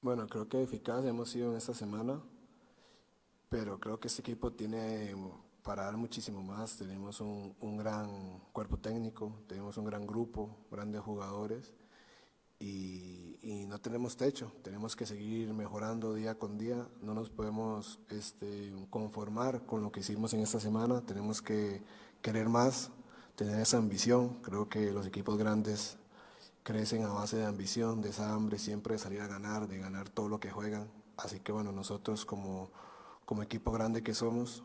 Bueno, creo que eficaz hemos sido en esta semana, pero creo que este equipo tiene para dar muchísimo más. Tenemos un, un gran cuerpo técnico, tenemos un gran grupo, grandes jugadores y, y no tenemos techo. Tenemos que seguir mejorando día con día. No nos podemos este, conformar con lo que hicimos en esta semana. Tenemos que querer más, tener esa ambición. Creo que los equipos grandes crecen a base de ambición, de esa hambre siempre de salir a ganar, de ganar todo lo que juegan. Así que bueno, nosotros como, como equipo grande que somos,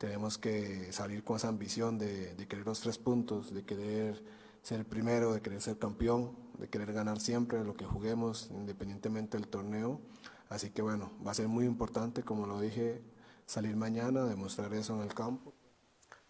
tenemos que salir con esa ambición de, querer los tres puntos, de querer ser primero, de querer ser campeón, de querer ganar siempre lo que juguemos, independientemente del torneo. Así que bueno, va a ser muy importante, como lo dije, salir mañana, demostrar eso en el campo.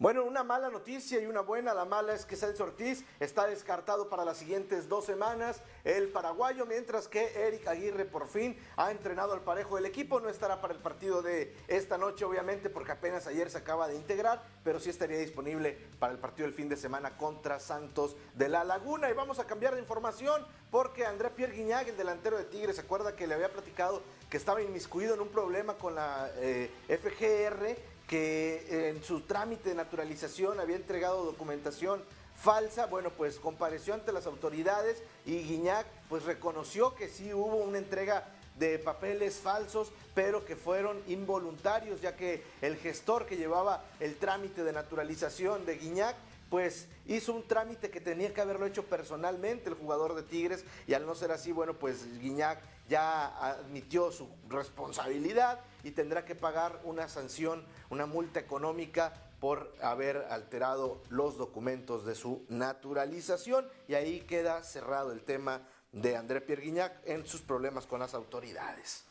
Bueno, una mala noticia y una buena. La mala es que Celso Ortiz está descartado para las siguientes dos semanas, el paraguayo, mientras que Eric Aguirre por fin ha entrenado al parejo del equipo. No estará para el partido de esta noche, obviamente, porque apenas ayer se acaba de integrar, pero sí estaría disponible para el partido del fin de semana contra Santos de la Laguna. Y vamos a cambiar de información porque André Pierre Guignac, el delantero de Tigres, se acuerda que le había platicado que estaba inmiscuido en un problema con la eh, FGR que en su trámite de naturalización había entregado documentación falsa, bueno, pues compareció ante las autoridades y Guiñac pues reconoció que sí hubo una entrega de papeles falsos, pero que fueron involuntarios, ya que el gestor que llevaba el trámite de naturalización de Guiñac pues hizo un trámite que tenía que haberlo hecho personalmente el jugador de Tigres y al no ser así, bueno, pues Guiñac ya admitió su responsabilidad y tendrá que pagar una sanción, una multa económica por haber alterado los documentos de su naturalización y ahí queda cerrado el tema de André Pierre Guignac en sus problemas con las autoridades.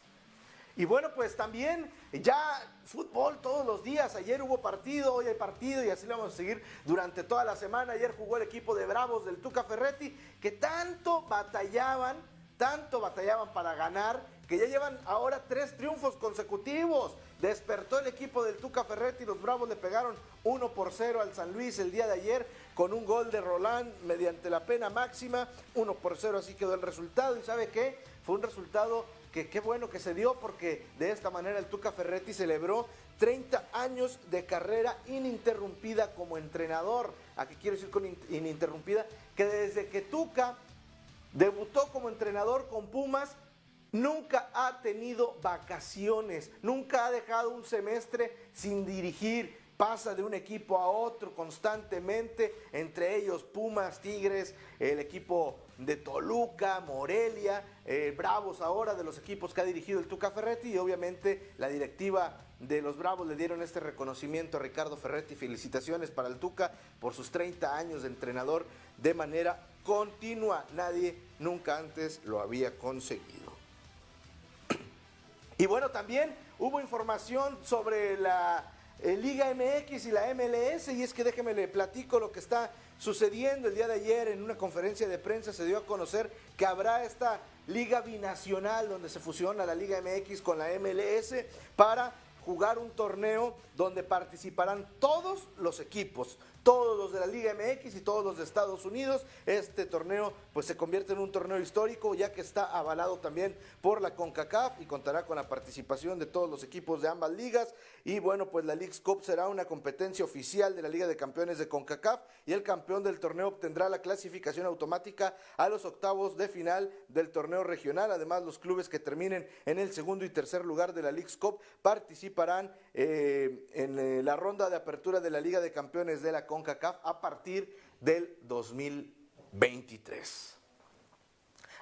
Y bueno, pues también ya fútbol todos los días. Ayer hubo partido, hoy hay partido y así lo vamos a seguir durante toda la semana. Ayer jugó el equipo de Bravos del Tuca Ferretti que tanto batallaban, tanto batallaban para ganar, que ya llevan ahora tres triunfos consecutivos. Despertó el equipo del Tuca Ferretti, los Bravos le pegaron 1 por 0 al San Luis el día de ayer con un gol de Roland mediante la pena máxima, 1 por 0 así quedó el resultado y sabe qué, fue un resultado que qué bueno que se dio porque de esta manera el Tuca Ferretti celebró 30 años de carrera ininterrumpida como entrenador. ¿A qué quiero decir con ininterrumpida? Que desde que Tuca debutó como entrenador con Pumas, nunca ha tenido vacaciones, nunca ha dejado un semestre sin dirigir, pasa de un equipo a otro constantemente, entre ellos Pumas, Tigres, el equipo de Toluca, Morelia, eh, Bravos ahora, de los equipos que ha dirigido el Tuca Ferretti y obviamente la directiva de los Bravos le dieron este reconocimiento a Ricardo Ferretti. Felicitaciones para el Tuca por sus 30 años de entrenador de manera continua. Nadie nunca antes lo había conseguido. Y bueno, también hubo información sobre la eh, Liga MX y la MLS y es que déjeme le platico lo que está sucediendo el día de ayer en una conferencia de prensa se dio a conocer que habrá esta liga binacional donde se fusiona la Liga MX con la MLS para jugar un torneo donde participarán todos los equipos todos los de la Liga MX y todos los de Estados Unidos. Este torneo pues se convierte en un torneo histórico ya que está avalado también por la CONCACAF y contará con la participación de todos los equipos de ambas ligas. Y bueno, pues la League's Cup será una competencia oficial de la Liga de Campeones de CONCACAF y el campeón del torneo obtendrá la clasificación automática a los octavos de final del torneo regional. Además, los clubes que terminen en el segundo y tercer lugar de la League's Cup participarán eh, en eh, la ronda de apertura de la Liga de Campeones de la CONCACAF a partir del 2023.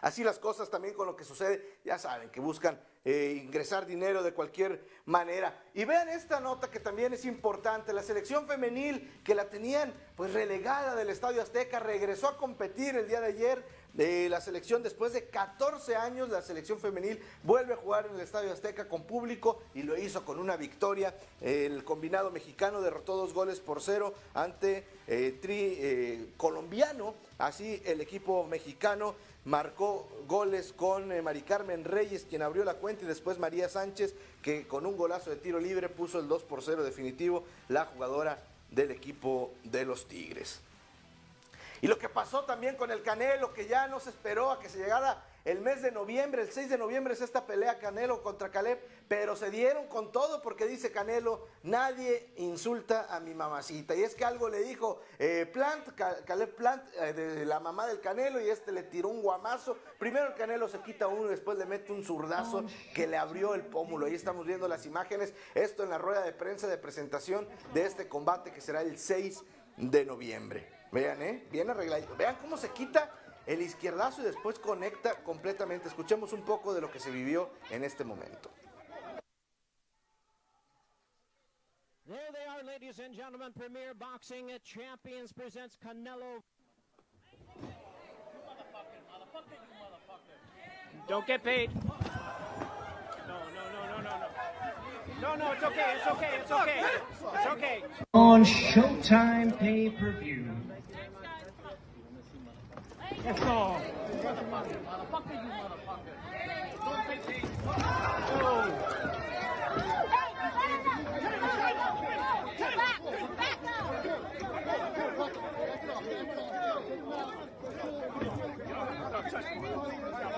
Así las cosas también con lo que sucede, ya saben, que buscan eh, ingresar dinero de cualquier manera. Y vean esta nota que también es importante, la selección femenil que la tenían pues relegada del Estadio Azteca regresó a competir el día de ayer de la selección. Después de 14 años la selección femenil vuelve a jugar en el Estadio Azteca con público y lo hizo con una victoria. El combinado mexicano derrotó dos goles por cero ante eh, tri eh, colombiano. Así el equipo mexicano marcó goles con eh, Mari Carmen Reyes, quien abrió la cuenta, y después María Sánchez, que con un golazo de tiro libre puso el 2 por 0 definitivo, la jugadora del equipo de los Tigres. Y lo que pasó también con el Canelo, que ya no se esperó a que se llegara el mes de noviembre, el 6 de noviembre es esta pelea Canelo contra Caleb, pero se dieron con todo porque dice Canelo, nadie insulta a mi mamacita. Y es que algo le dijo eh, Plant, Caleb Plant, eh, de la mamá del Canelo, y este le tiró un guamazo. Primero el Canelo se quita uno y después le mete un zurdazo que le abrió el pómulo. Ahí estamos viendo las imágenes, esto en la rueda de prensa de presentación de este combate que será el 6 de noviembre. Vean, ¿eh? Bien arregladito. Vean cómo se quita el izquierdazo y después conecta completamente. Escuchemos un poco de lo que se vivió en este momento. There they are, ladies and gentlemen. Premier Boxing Champions presents Canelo. Don't get paid. No, no, no, no, no, no. No, no, it's okay, it's okay, it's okay. It's okay. On Showtime pay per view. That's all. Motherfucker, you motherfucker.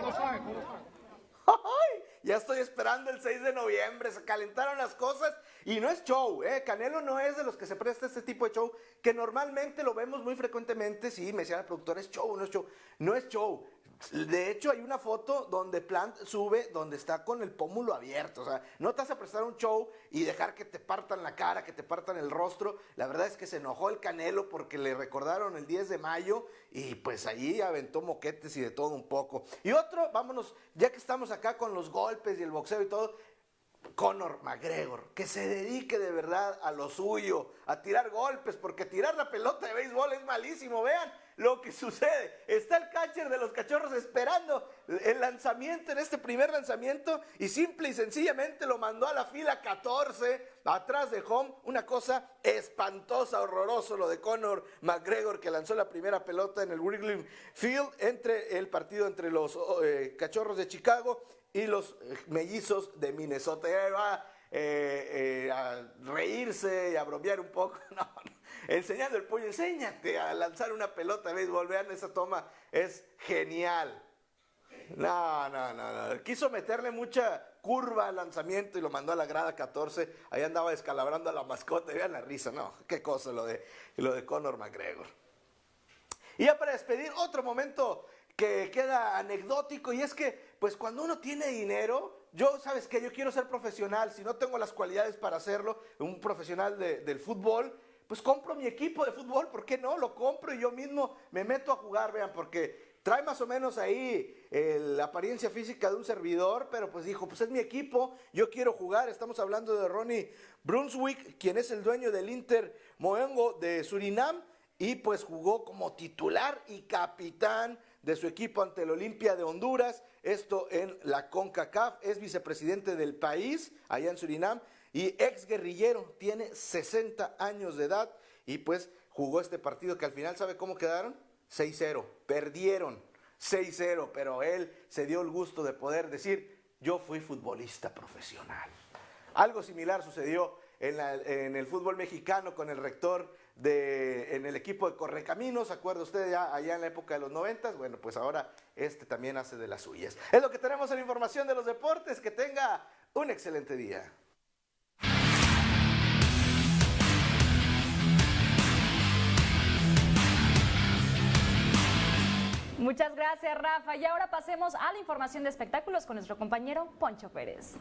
Don't Ya estoy esperando el 6 de noviembre, se calentaron las cosas y no es show, ¿eh? Canelo no es de los que se presta este tipo de show, que normalmente lo vemos muy frecuentemente, sí, me decía el productor, es show, no es show, no es show. De hecho, hay una foto donde Plant sube, donde está con el pómulo abierto. O sea, no te vas a prestar un show y dejar que te partan la cara, que te partan el rostro. La verdad es que se enojó el Canelo porque le recordaron el 10 de mayo y pues allí aventó moquetes y de todo un poco. Y otro, vámonos, ya que estamos acá con los golpes y el boxeo y todo, Conor McGregor, que se dedique de verdad a lo suyo, a tirar golpes, porque tirar la pelota de béisbol es malísimo. Vean lo que sucede. Está el catcher de los cachorros esperando el lanzamiento en este primer lanzamiento y simple y sencillamente lo mandó a la fila 14 atrás de home. Una cosa espantosa, horroroso lo de Conor McGregor que lanzó la primera pelota en el Wrigley Field entre el partido entre los eh, cachorros de Chicago y los eh, mellizos de Minnesota. Ahí va eh, eh, a reírse y a bromear un poco. No. Enseñando el puño, enséñate a lanzar una pelota de béisbol. Vean esa toma, es genial. No, no, no, no. Quiso meterle mucha curva al lanzamiento y lo mandó a la grada 14. Ahí andaba descalabrando a la mascota. Vean la risa, no. Qué cosa lo de, lo de Conor McGregor. Y ya para despedir, otro momento que queda anecdótico y es que, pues cuando uno tiene dinero, yo, ¿sabes qué? Yo quiero ser profesional, si no tengo las cualidades para hacerlo, un profesional de- del fútbol, pues compro mi equipo de fútbol, ¿por qué no? Lo compro y yo mismo me meto a jugar, vean, porque trae más o menos ahí eh, la apariencia física de un servidor, pero pues dijo, pues es mi equipo, yo quiero jugar, estamos hablando de Ronnie Brunswick, quien es el dueño del Inter Moengo de Surinam, y pues jugó como titular y capitán de su equipo ante el Olimpia de Honduras, esto en la CONCACAF, es vicepresidente del país allá en Surinam y ex guerrillero, tiene 60 años de edad y pues jugó este partido que al final, ¿sabe cómo quedaron? 6-0, perdieron 6-0, pero él se dio el gusto de poder decir, yo fui futbolista profesional. Algo similar sucedió en, el fútbol mexicano con el rector de, en el equipo de Correcaminos, ¿se acuerda usted ya allá en la época de los noventas? Bueno, pues ahora este también hace de las suyas. Es lo que tenemos en información de los deportes. Que tenga un excelente día. Muchas gracias, Rafa. Y ahora pasemos a la información de espectáculos con nuestro compañero Poncho Pérez.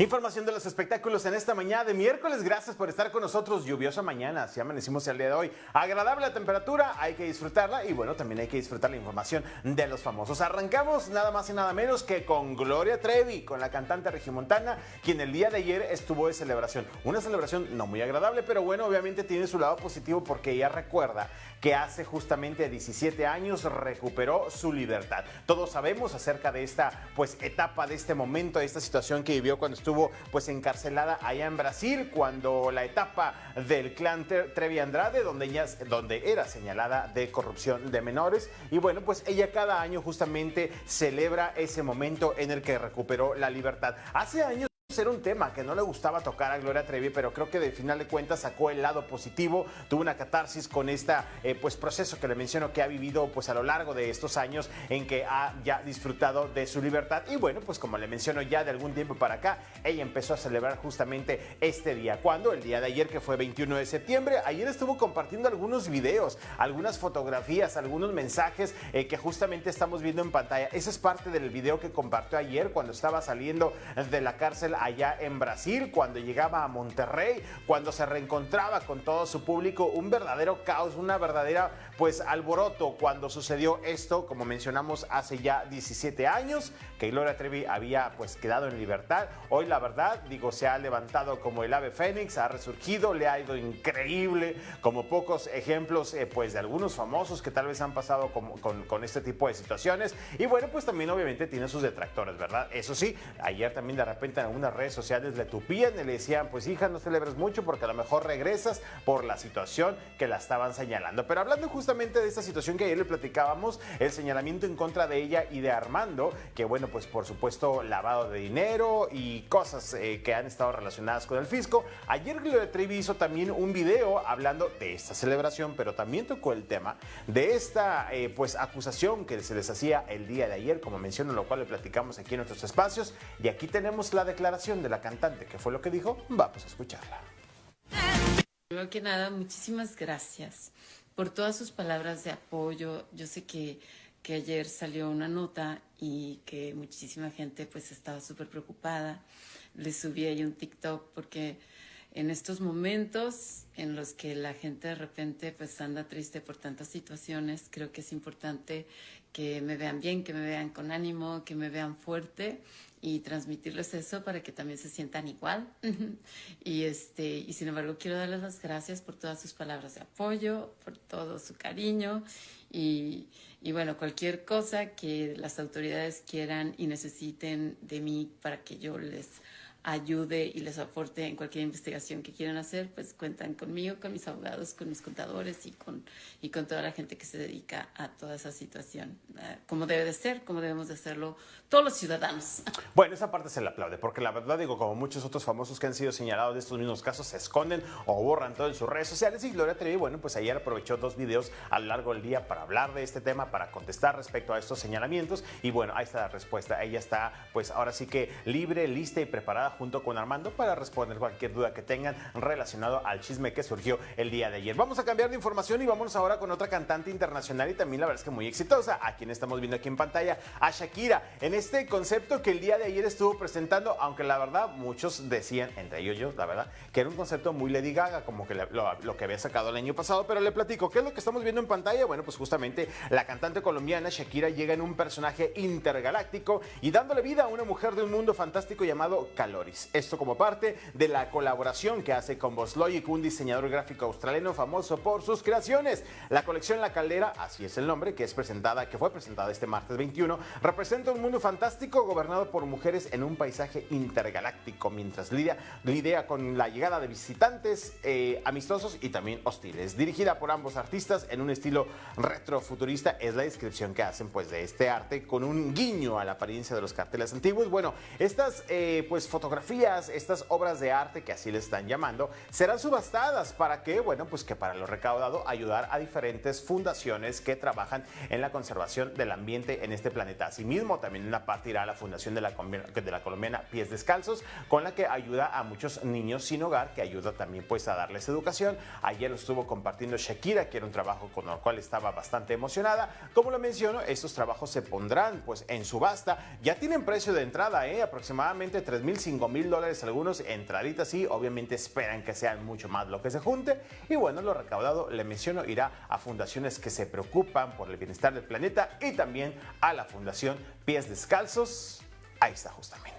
Información de los espectáculos en esta mañana de miércoles. Gracias por estar con nosotros. Lluviosa mañana, así amanecimos el día de hoy. Agradable la temperatura, hay que disfrutarla y bueno, también hay que disfrutar la información de los famosos. Arrancamos nada más y nada menos que con Gloria Trevi, con la cantante regiomontana, quien el día de ayer estuvo de celebración. Una celebración no muy agradable, pero bueno, obviamente tiene su lado positivo porque ella recuerda que hace justamente 17 años recuperó su libertad. Todos sabemos acerca de esta pues etapa, de este momento, de esta situación que vivió cuando estuvo pues encarcelada allá en Brasil, cuando la etapa del clan Tre- Trevi Andrade, donde ella donde era señalada de corrupción de menores y bueno, pues ella cada año justamente celebra ese momento en el que recuperó la libertad. Hace años era un tema que no le gustaba tocar a Gloria Trevi, pero creo que de final de cuentas sacó el lado positivo, tuvo una catarsis con este pues proceso que le menciono que ha vivido pues a lo largo de estos años en que ha ya disfrutado de su libertad. Y bueno pues como le menciono ya de algún tiempo para acá ella empezó a celebrar justamente este día, cuando el día de ayer que fue 21 de septiembre, ayer estuvo compartiendo algunos videos, algunas fotografías, algunos mensajes eh, que justamente estamos viendo en pantalla. Ese es parte del video que compartió ayer cuando estaba saliendo de la cárcel allá en Brasil, cuando llegaba a Monterrey, cuando se reencontraba con todo su público, un verdadero caos, una verdadera pues alboroto cuando sucedió esto, como mencionamos hace ya 17 años, que Gloria Trevi había pues quedado en libertad. Hoy la verdad, digo, se ha levantado como el ave fénix, ha resurgido, le ha ido increíble, como pocos ejemplos eh, pues de algunos famosos que tal vez han pasado como- con, con este tipo de situaciones. Y bueno, pues también obviamente tiene sus detractores, ¿verdad? Eso sí, ayer también de repente en algunas redes sociales le tupían y le decían, pues hija, no celebres mucho porque a lo mejor regresas por la situación que la estaban señalando. Pero hablando justamente de esta situación que ayer le platicábamos, el señalamiento en contra de ella y de Armando, que bueno, pues por supuesto lavado de dinero y cosas eh, que han estado relacionadas con el fisco. Ayer Gloria Trevi hizo también un video hablando de esta celebración, pero también tocó el tema de esta eh, pues acusación que se les hacía el día de ayer, como menciono, lo cual le platicamos aquí en nuestros espacios. Y aquí tenemos la declaración de la cantante, que fue lo que dijo. Vamos a escucharla. Primero que nada, muchísimas gracias por todas sus palabras de apoyo. Yo sé que, que ayer salió una nota y que muchísima gente pues estaba súper preocupada. Le subí ahí un TikTok porque en estos momentos en los que la gente de repente pues anda triste por tantas situaciones, creo que es importante que me vean bien, que me vean con ánimo, que me vean fuerte y transmitirles eso para que también se sientan igual. y este, y sin embargo quiero darles las gracias por todas sus palabras de apoyo, por todo su cariño y, y bueno, cualquier cosa que las autoridades quieran y necesiten de mí para que yo les ayude y les aporte en cualquier investigación que quieran hacer, pues cuentan conmigo, con mis abogados, con mis contadores y con, y con toda la gente que se dedica a toda esa situación, eh, como debe de ser, como debemos de hacerlo todos los ciudadanos. Bueno, esa parte se le aplaude, porque la verdad digo, como muchos otros famosos que han sido señalados de estos mismos casos, se esconden o borran todo en sus redes sociales y Gloria Trevi, bueno, pues ayer aprovechó dos videos a lo largo del día para hablar de este tema, para contestar respecto a estos señalamientos y bueno, ahí está la respuesta. Ella está pues ahora sí que libre, lista y preparada junto con Armando para responder cualquier duda que tengan relacionado al chisme que surgió el día de ayer. Vamos a cambiar de información y vámonos ahora con otra cantante internacional y también la verdad es que muy exitosa, a quien estamos viendo aquí en pantalla, a Shakira, en este concepto que el día de ayer estuvo presentando, aunque la verdad muchos decían, entre ellos yo, la verdad, que era un concepto muy Lady Gaga, como que lo, lo que había sacado el año pasado, pero le platico, ¿qué es lo que estamos viendo en pantalla? Bueno, pues justamente la cantante colombiana Shakira llega en un personaje intergaláctico y dándole vida a una mujer de un mundo fantástico llamado Esto como parte de la colaboración que hace con Logic, un diseñador gráfico australiano famoso por sus creaciones. La colección La Caldera, así es el nombre, que es presentada, que fue presentada este martes 21, representa un mundo fantástico gobernado por mujeres en un paisaje intergaláctico, mientras lidia, lidia con la llegada de visitantes eh, amistosos y también hostiles. Dirigida por ambos artistas en un estilo retrofuturista, es la descripción que hacen pues de este arte con un guiño a la apariencia de los carteles antiguos. Bueno, estas eh, pues fotografías, estas obras de arte que así le están llamando, serán subastadas para que, bueno, pues que para lo recaudado ayudar a diferentes fundaciones que trabajan en la conservación del ambiente en este planeta. Asimismo, también una parte irá a la fundación de la, de la colombiana Pies Descalzos, con la que ayuda a muchos niños sin hogar, que ayuda también pues a darles educación. Ayer lo estuvo compartiendo Shakira, que era un trabajo con el cual estaba bastante emocionada. Como lo menciono, estos trabajos se pondrán pues en subasta. Ya tienen precio de entrada, ¿eh? aproximadamente 3 mil, 5 mil dólares algunos entraditas y obviamente esperan que sean mucho más lo que se junte. Y bueno, lo recaudado, le menciono, irá a fundaciones que se preocupan por el bienestar del planeta y también a la Fundación Pies Descalzos. Ahí está justamente.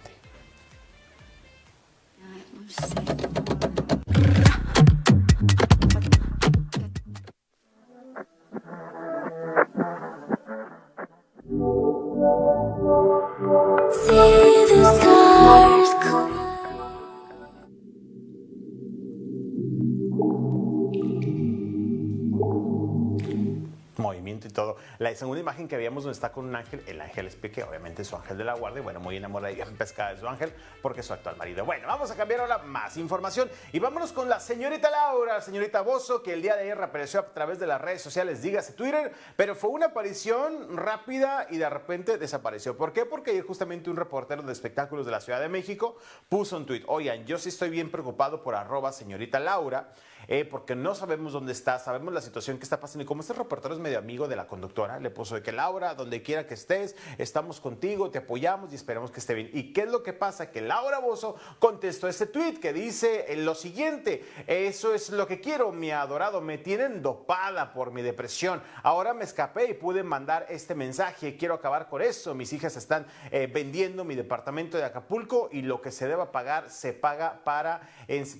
La segunda imagen que veíamos donde está con un ángel, el ángel es Pique, obviamente su ángel de la guardia, bueno, muy enamorada y pescada de su ángel porque es su actual marido. Bueno, vamos a cambiar ahora más información y vámonos con la señorita Laura, señorita Bozo, que el día de ayer apareció a través de las redes sociales, dígase Twitter, pero fue una aparición rápida y de repente desapareció. ¿Por qué? Porque justamente un reportero de espectáculos de la Ciudad de México puso un tweet, oigan, yo sí estoy bien preocupado por arroba señorita Laura, eh, porque no sabemos dónde está, sabemos la situación que está pasando. Y como este reportero es medio amigo de la conductora, le puso de que Laura, donde quiera que estés, estamos contigo, te apoyamos y esperamos que esté bien. ¿Y qué es lo que pasa? Que Laura Bozo contestó ese tweet que dice lo siguiente, eso es lo que quiero, mi adorado, me tienen dopada por mi depresión. Ahora me escapé y pude mandar este mensaje, quiero acabar con eso. Mis hijas están eh, vendiendo mi departamento de Acapulco y lo que se deba pagar se paga para,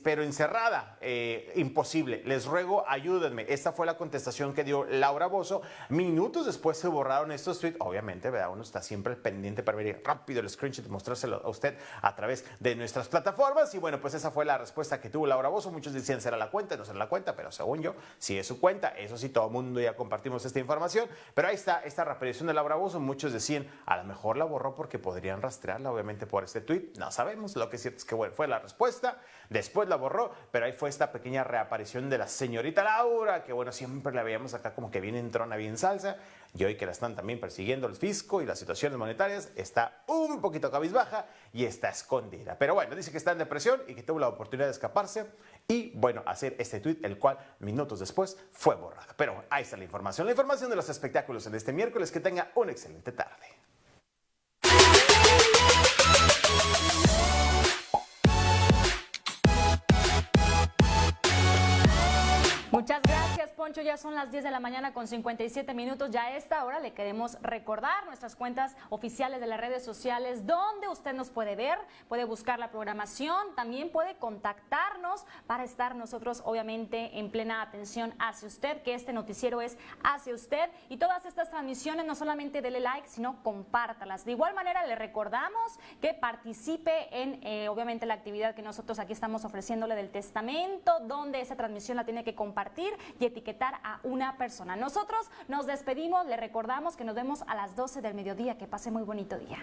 pero encerrada. Eh, imposible. Les ruego, ayúdenme. Esta fue la contestación que dio Laura Bozo. Minutos después se borraron estos tweets. Obviamente, ¿verdad? Uno está siempre pendiente para ver rápido el screenshot y mostrárselo a usted a través de nuestras plataformas. Y bueno, pues esa fue la respuesta que tuvo Laura Bozo. Muchos decían será la cuenta, no será la cuenta, pero según yo, sí es su cuenta. Eso sí, todo el mundo ya compartimos esta información. Pero ahí está esta reaparición de Laura Bozo. Muchos decían, a lo mejor la borró porque podrían rastrearla, obviamente, por este tweet. No sabemos. Lo que es cierto es que bueno, fue la respuesta. Después la borró, pero ahí fue esta pequeña reaparición de la señorita Laura, que bueno, siempre la veíamos acá como que bien entrona, bien salsa. Y hoy que la están también persiguiendo el fisco y las situaciones monetarias, está un poquito cabizbaja y está escondida. Pero bueno, dice que está en depresión y que tuvo la oportunidad de escaparse y bueno, hacer este tweet, el cual minutos después fue borrado. Pero ahí está la información, la información de los espectáculos en este miércoles. Que tenga una excelente tarde. Muchas gracias, Poncho. Ya son las 10 de la mañana con 57 minutos. Ya a esta hora le queremos recordar nuestras cuentas oficiales de las redes sociales, donde usted nos puede ver, puede buscar la programación, también puede contactarnos para estar nosotros, obviamente, en plena atención hacia usted, que este noticiero es hacia usted. Y todas estas transmisiones, no solamente dele like, sino compártalas. De igual manera, le recordamos que participe en, eh, obviamente, la actividad que nosotros aquí estamos ofreciéndole del testamento, donde esa transmisión la tiene que compartir y a una persona. Nosotros nos despedimos, le recordamos que nos vemos a las 12 del mediodía. Que pase muy bonito día.